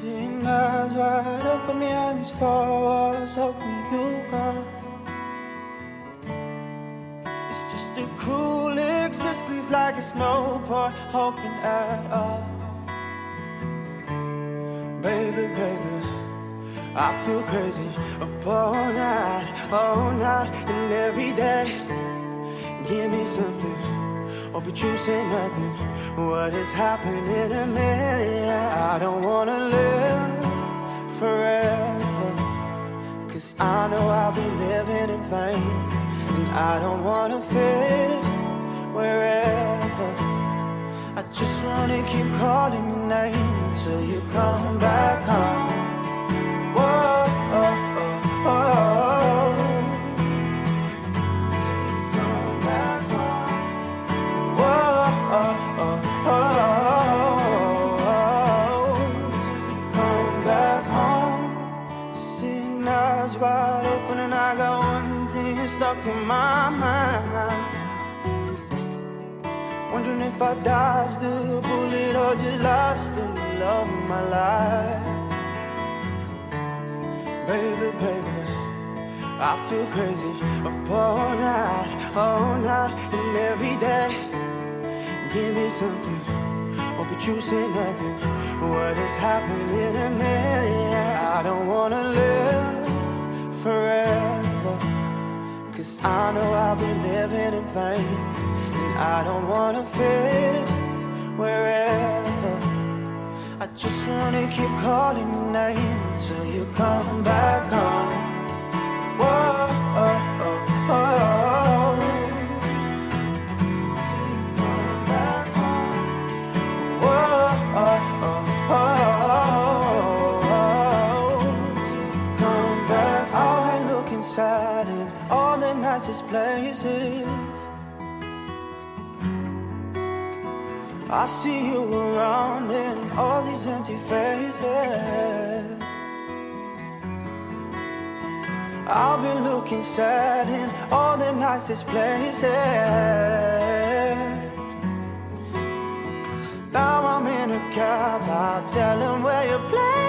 Eyes wide open these four walls, hoping you. It's just a cruel existence, like it's no point hoping at all. Baby, baby, I feel crazy up all night, all night, and every day. Give me something, but you say nothing. What is happening to me? I don't wanna live forever. Cause I know I'll be living in vain. And I don't wanna fit wherever. I just wanna keep calling your name till you come back home. Stuck in my mind. Wondering if I dodged the bullet or just lost the love of my life. Baby, baby, I feel crazy up all night, all night, and every day. Give me something, oh, but you say nothing. What is happening to me? I don't wanna live forever. Cause I know I'll be living in vain. And I don't wanna fit wherever. I just wanna keep calling your name till you come back all the nicest places. I see you around in all these empty faces. I've been looking sad in all the nicest places. Now I'm in a cab, I'll tell where you're playing.